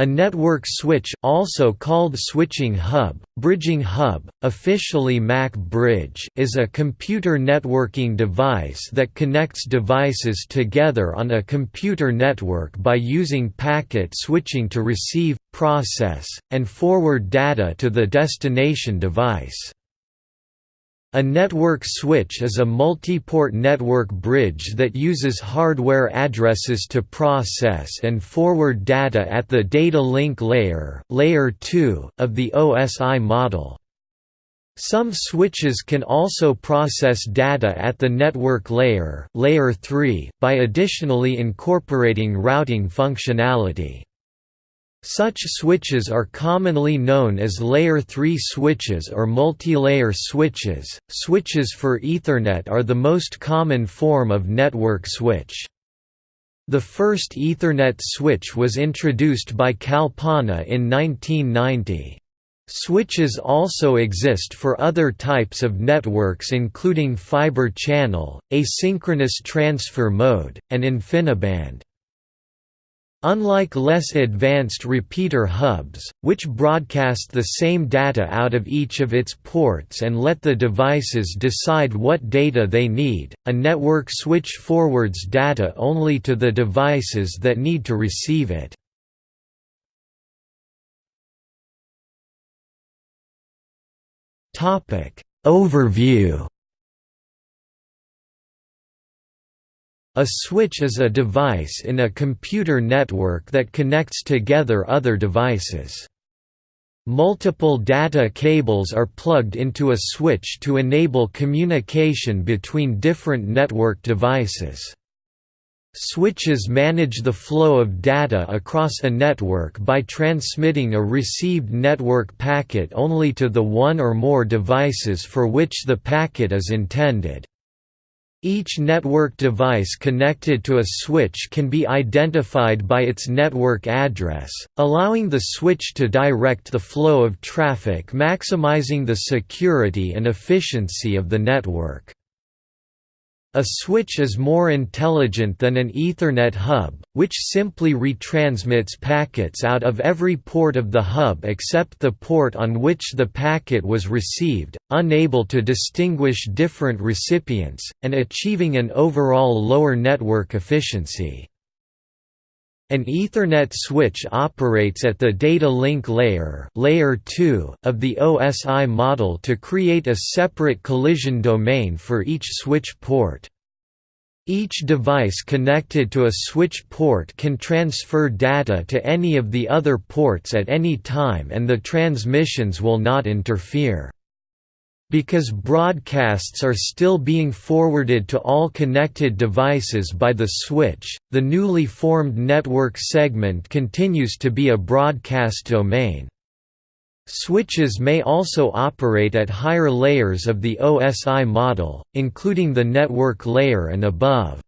A network switch also called switching hub, bridging hub, officially MAC bridge is a computer networking device that connects devices together on a computer network by using packet switching to receive, process, and forward data to the destination device. A network switch is a multi-port network bridge that uses hardware addresses to process and forward data at the data link layer, layer 2 of the OSI model. Some switches can also process data at the network layer, layer 3 by additionally incorporating routing functionality. Such switches are commonly known as layer 3 switches or multilayer switches. Switches for Ethernet are the most common form of network switch. The first Ethernet switch was introduced by Kalpana in 1990. Switches also exist for other types of networks including fiber channel, asynchronous transfer mode, and InfiniBand. Unlike less advanced repeater hubs, which broadcast the same data out of each of its ports and let the devices decide what data they need, a network switch forwards data only to the devices that need to receive it. Overview A switch is a device in a computer network that connects together other devices. Multiple data cables are plugged into a switch to enable communication between different network devices. Switches manage the flow of data across a network by transmitting a received network packet only to the one or more devices for which the packet is intended. Each network device connected to a switch can be identified by its network address, allowing the switch to direct the flow of traffic maximizing the security and efficiency of the network. A switch is more intelligent than an Ethernet hub, which simply retransmits packets out of every port of the hub except the port on which the packet was received, unable to distinguish different recipients, and achieving an overall lower network efficiency. An Ethernet switch operates at the data link layer, layer 2 of the OSI model to create a separate collision domain for each switch port. Each device connected to a switch port can transfer data to any of the other ports at any time and the transmissions will not interfere. Because broadcasts are still being forwarded to all connected devices by the switch, the newly formed network segment continues to be a broadcast domain. Switches may also operate at higher layers of the OSI model, including the network layer and above.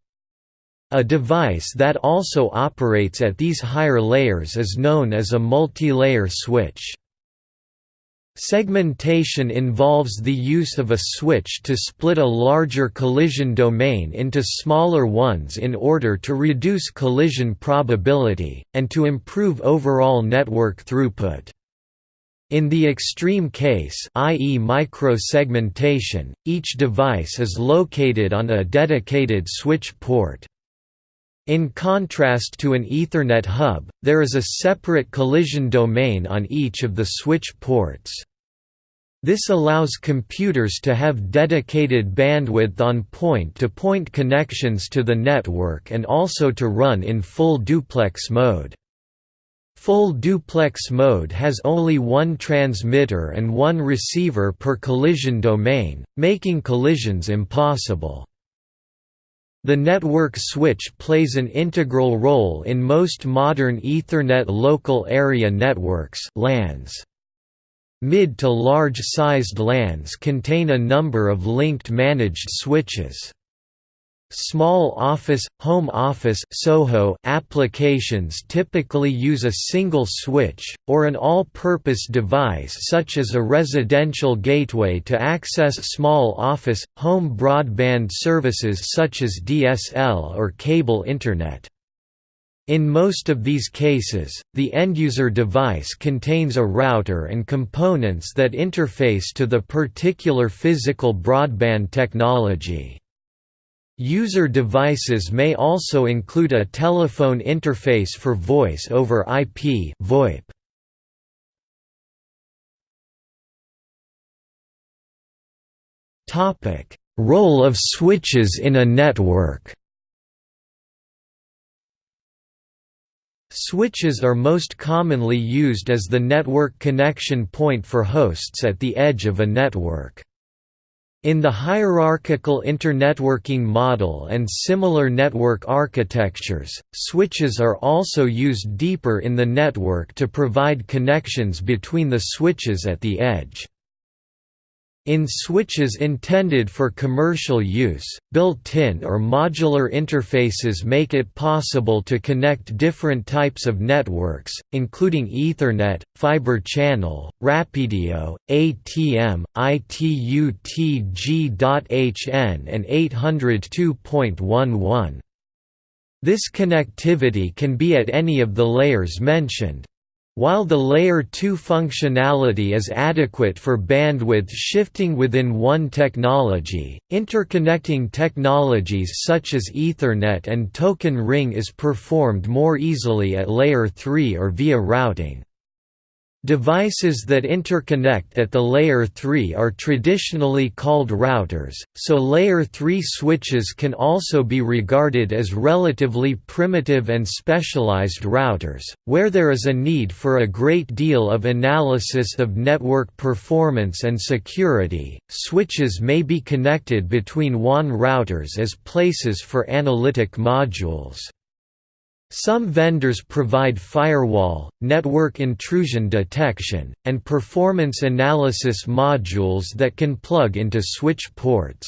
A device that also operates at these higher layers is known as a multi-layer switch. Segmentation involves the use of a switch to split a larger collision domain into smaller ones in order to reduce collision probability, and to improve overall network throughput. In the extreme case i.e. micro-segmentation, each device is located on a dedicated switch port. In contrast to an Ethernet hub, there is a separate collision domain on each of the switch ports. This allows computers to have dedicated bandwidth on point-to-point -point connections to the network and also to run in full duplex mode. Full duplex mode has only one transmitter and one receiver per collision domain, making collisions impossible. The network switch plays an integral role in most modern Ethernet local area networks LANs. Mid to large-sized LANs contain a number of linked managed switches. Small office, home office SOHO applications typically use a single switch, or an all-purpose device such as a residential gateway to access small office, home broadband services such as DSL or cable Internet. In most of these cases, the end-user device contains a router and components that interface to the particular physical broadband technology. User devices may also include a telephone interface for voice over IP VoIP. Topic: Role of switches in a network. Switches are most commonly used as the network connection point for hosts at the edge of a network. In the hierarchical internetworking model and similar network architectures, switches are also used deeper in the network to provide connections between the switches at the edge. In switches intended for commercial use, built-in or modular interfaces make it possible to connect different types of networks, including Ethernet, Fiber Channel, RapidIO, ATM, ITU-T G.hn and 802.11. This connectivity can be at any of the layers mentioned, while the Layer 2 functionality is adequate for bandwidth shifting within one technology, interconnecting technologies such as Ethernet and Token Ring is performed more easily at Layer 3 or via routing. Devices that interconnect at the Layer 3 are traditionally called routers, so Layer 3 switches can also be regarded as relatively primitive and specialized routers, where there is a need for a great deal of analysis of network performance and security. Switches may be connected between WAN routers as places for analytic modules. Some vendors provide firewall, network intrusion detection, and performance analysis modules that can plug into switch ports.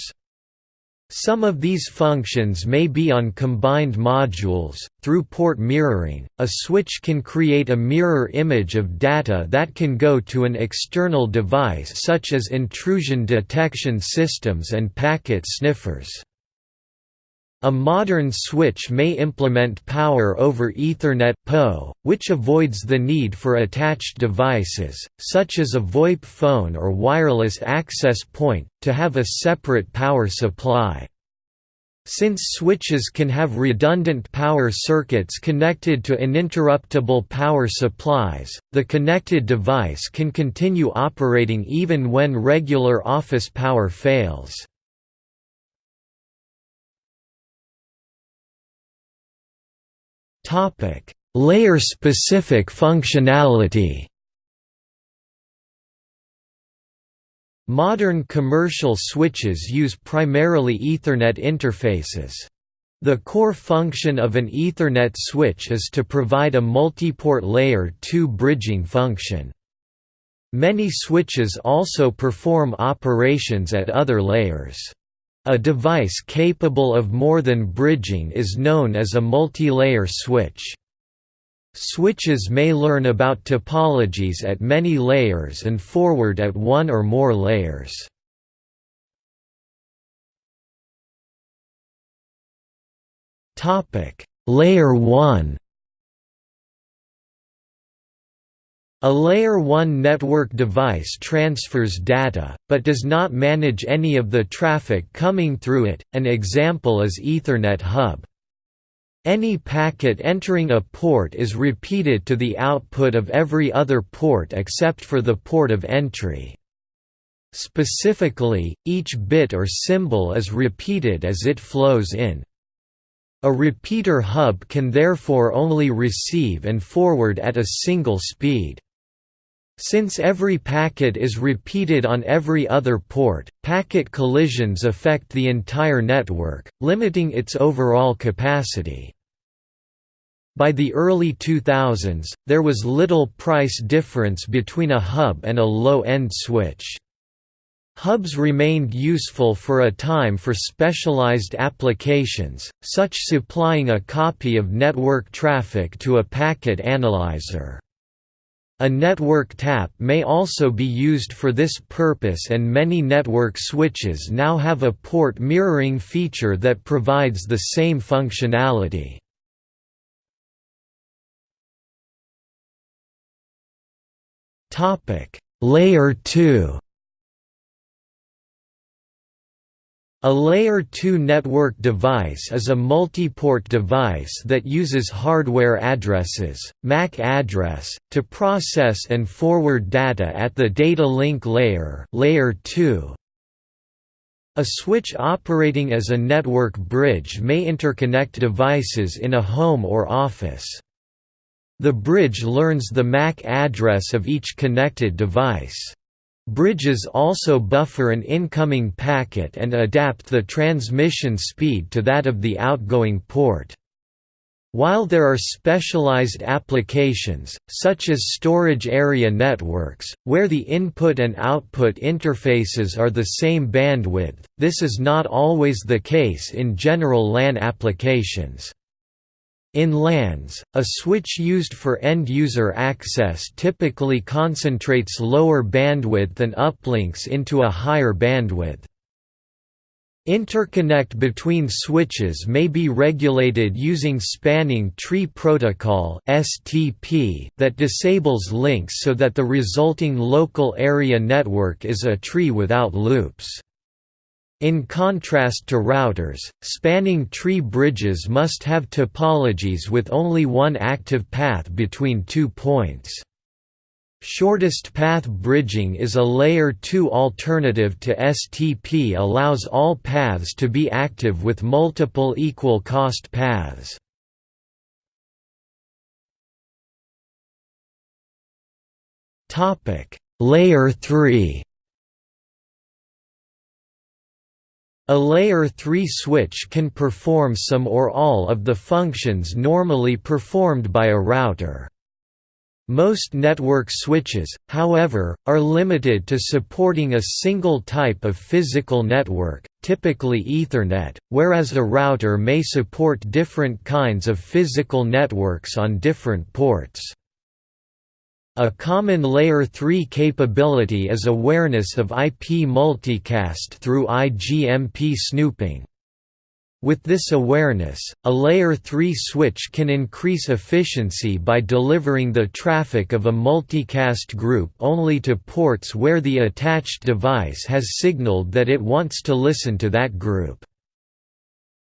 Some of these functions may be on combined modules. Through port mirroring, a switch can create a mirror image of data that can go to an external device such as intrusion detection systems and packet sniffers. A modern switch may implement Power over Ethernet (PoE), which avoids the need for attached devices, such as a VoIP phone or wireless access point, to have a separate power supply. Since switches can have redundant power circuits connected to uninterruptible power supplies, the connected device can continue operating even when regular office power fails. Topic: Layer-specific functionality. Modern commercial switches use primarily Ethernet interfaces. The core function of an Ethernet switch is to provide a multiport layer 2 bridging function. Many switches also perform operations at other layers. A device capable of more than bridging is known as a multi-layer switch. Switches may learn about topologies at many layers and forward at one or more layers. Layer 1 A Layer 1 network device transfers data, but does not manage any of the traffic coming through it, an example is Ethernet hub. Any packet entering a port is repeated to the output of every other port except for the port of entry. Specifically, each bit or symbol is repeated as it flows in. A repeater hub can therefore only receive and forward at a single speed. Since every packet is repeated on every other port, packet collisions affect the entire network, limiting its overall capacity. By the early 2000s, there was little price difference between a hub and a low-end switch. Hubs remained useful for a time for specialized applications, such supplying a copy of network traffic to a packet analyzer. A network tap may also be used for this purpose and many network switches now have a port mirroring feature that provides the same functionality. Layer 2 A Layer 2 network device is a multi-port device that uses hardware addresses, MAC address, to process and forward data at the data link layer, layer 2. A switch operating as a network bridge may interconnect devices in a home or office. The bridge learns the MAC address of each connected device. Bridges also buffer an incoming packet and adapt the transmission speed to that of the outgoing port. While there are specialized applications, such as storage area networks, where the input and output interfaces are the same bandwidth, this is not always the case in general LAN applications. In LANs, a switch used for end-user access typically concentrates lower bandwidth and uplinks into a higher bandwidth. Interconnect between switches may be regulated using Spanning Tree Protocol that disables links so that the resulting local area network is a tree without loops. In contrast to routers, spanning tree bridges must have topologies with only one active path between two points. Shortest path bridging is a layer 2 alternative to STP allows all paths to be active with multiple equal cost paths. Layer 3 A layer 3 switch can perform some or all of the functions normally performed by a router. Most network switches, however, are limited to supporting a single type of physical network, typically Ethernet, whereas a router may support different kinds of physical networks on different ports. A common Layer 3 capability is awareness of IP multicast through IGMP snooping. With this awareness, a Layer 3 switch can increase efficiency by delivering the traffic of a multicast group only to ports where the attached device has signaled that it wants to listen to that group.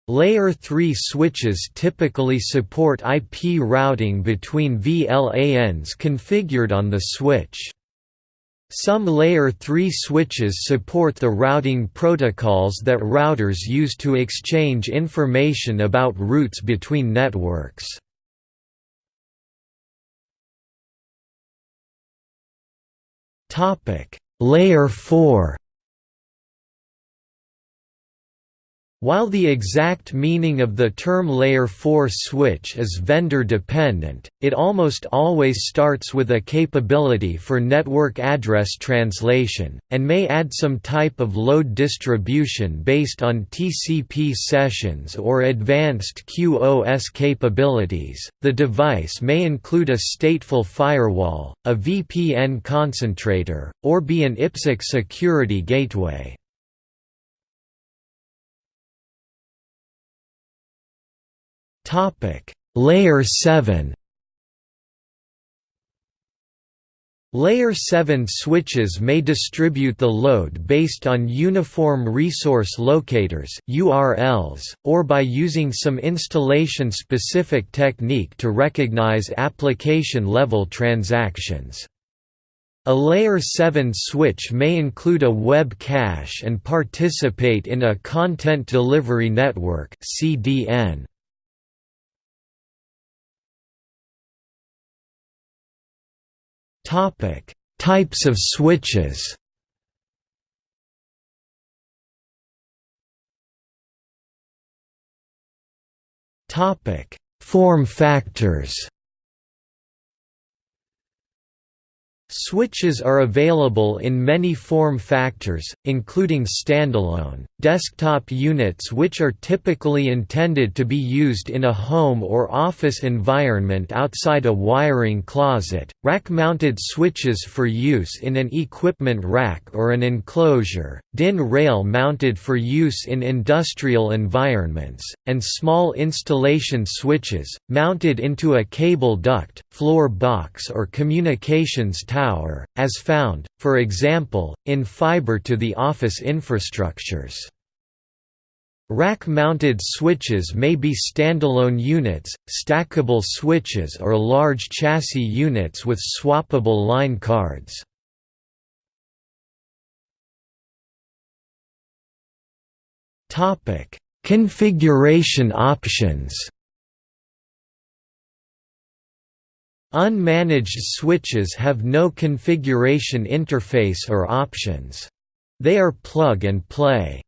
Layer 3 switches typically support IP routing between VLANs configured on the switch. Some Layer 3 switches support the routing protocols that routers use to exchange information about routes between networks. Layer 4 While the exact meaning of the term Layer 4 switch is vendor-dependent, it almost always starts with a capability for network address translation, and may add some type of load distribution based on TCP sessions or advanced QoS capabilities. The device may include a stateful firewall, a VPN concentrator, or be an IPsec security gateway. Topic: Layer 7 Layer 7 switches may distribute the load based on Uniform Resource Locators URLs, or by using some installation-specific technique to recognize application-level transactions. A Layer 7 switch may include a web cache and participate in a Content Delivery Network CDN. Topic: Types of switches. Topic: Form factors. Switches are available in many form factors, including standalone, desktop units which are typically intended to be used in a home or office environment outside a wiring closet, rack-mounted switches for use in an equipment rack or an enclosure, DIN rail mounted for use in industrial environments, and small installation switches, mounted into a cable duct, floor box or communications tower power, as found, for example, in fiber-to-the-office infrastructures. Rack-mounted switches may be standalone units, stackable switches or large chassis units with swappable line cards. Configuration options Unmanaged switches have no configuration interface or options. They are plug and play.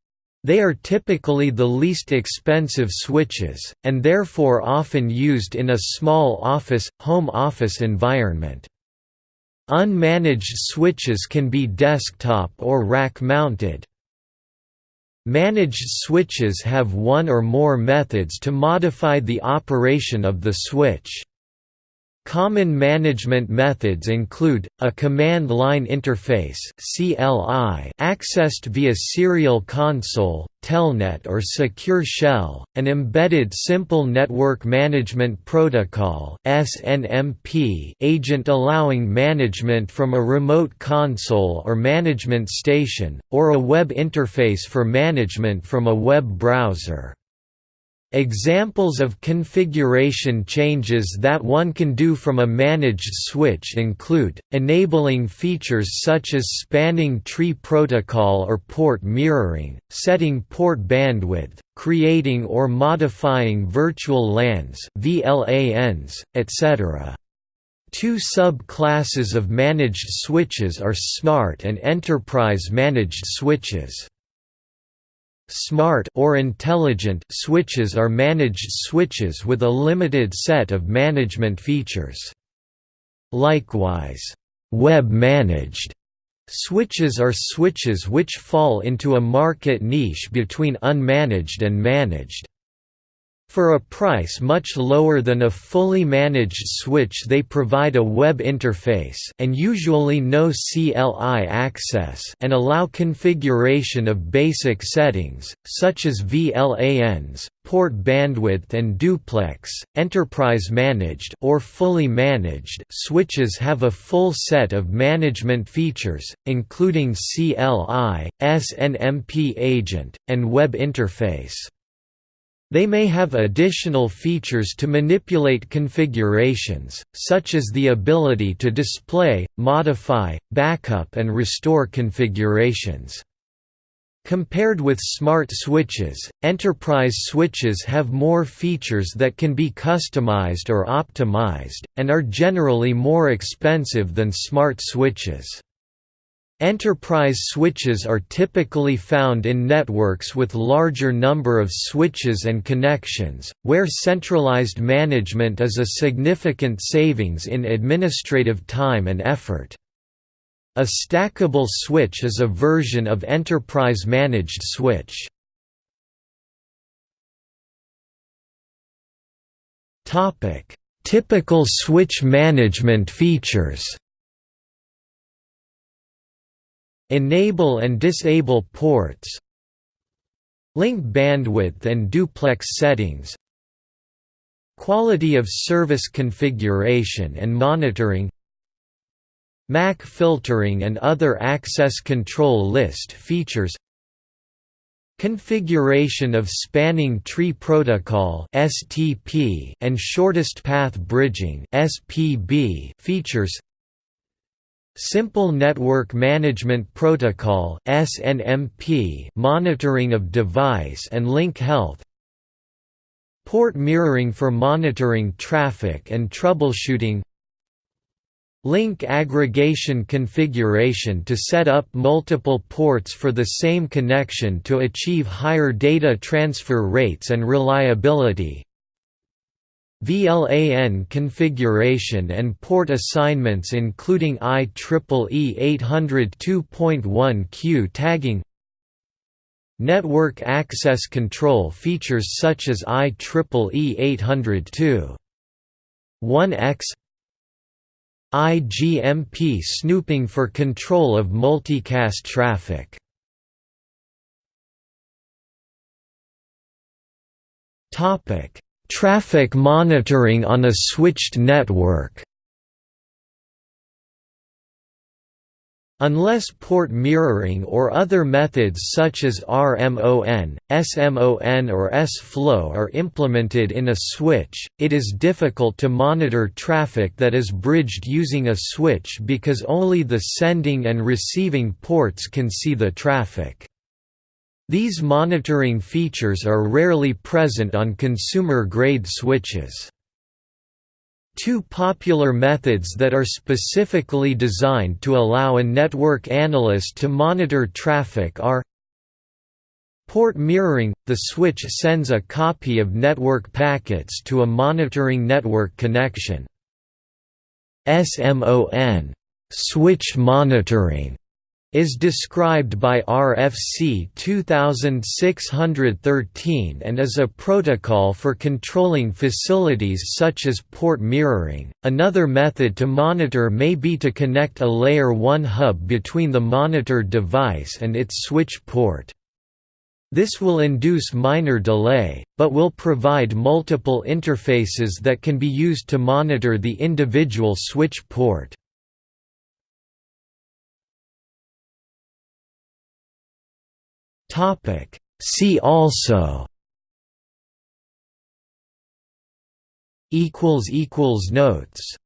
They are typically the least expensive switches, and therefore often used in a small office, home office environment. Unmanaged switches can be desktop or rack-mounted. Managed switches have one or more methods to modify the operation of the switch. Common management methods include, a command line interface accessed via serial console, telnet or secure shell, an embedded simple network management protocol SNMP agent allowing management from a remote console or management station, or a web interface for management from a web browser. Examples of configuration changes that one can do from a managed switch include, enabling features such as spanning tree protocol or port mirroring, setting port bandwidth, creating or modifying virtual LANs etc. Two sub-classes of managed switches are smart and enterprise managed switches. Smart or intelligent switches are managed switches with a limited set of management features. Likewise, web-managed switches are switches which fall into a market niche between unmanaged and managed. For a price much lower than a fully managed switch they provide a web interface and usually no CLI access and allow configuration of basic settings, such as VLANs, port bandwidth and duplex. Enterprise managed or fully managed switches have a full set of management features, including CLI, SNMP agent, and web interface. They may have additional features to manipulate configurations, such as the ability to display, modify, backup and restore configurations. Compared with smart switches, enterprise switches have more features that can be customized or optimized, and are generally more expensive than smart switches. Enterprise switches are typically found in networks with larger number of switches and connections, where centralized management is a significant savings in administrative time and effort. A stackable switch is a version of enterprise managed switch. Typical switch management features Enable and disable ports Link bandwidth and duplex settings Quality of service configuration and monitoring MAC filtering and other access control list features Configuration of Spanning Tree Protocol and Shortest Path Bridging features Simple Network Management Protocol SNMP monitoring of device and link health Port mirroring for monitoring traffic and troubleshooting Link aggregation configuration to set up multiple ports for the same connection to achieve higher data transfer rates and reliability VLAN configuration and port assignments including IEEE 802.1q tagging. Network access control features such as IEEE 802.1x IGMP snooping for control of multicast traffic. Topic Traffic monitoring on a switched network Unless port mirroring or other methods such as RMON, SMON or sFlow are implemented in a switch, it is difficult to monitor traffic that is bridged using a switch because only the sending and receiving ports can see the traffic. These monitoring features are rarely present on consumer-grade switches. Two popular methods that are specifically designed to allow a network analyst to monitor traffic are Port mirroring – The switch sends a copy of network packets to a monitoring network connection. SMON switch monitoring is described by RFC 2613 and is a protocol for controlling facilities such as port mirroring. Another method to monitor may be to connect a layer 1 hub between the monitored device and its switch port. This will induce minor delay, but will provide multiple interfaces that can be used to monitor the individual switch port. Topic. See also. Equals equals notes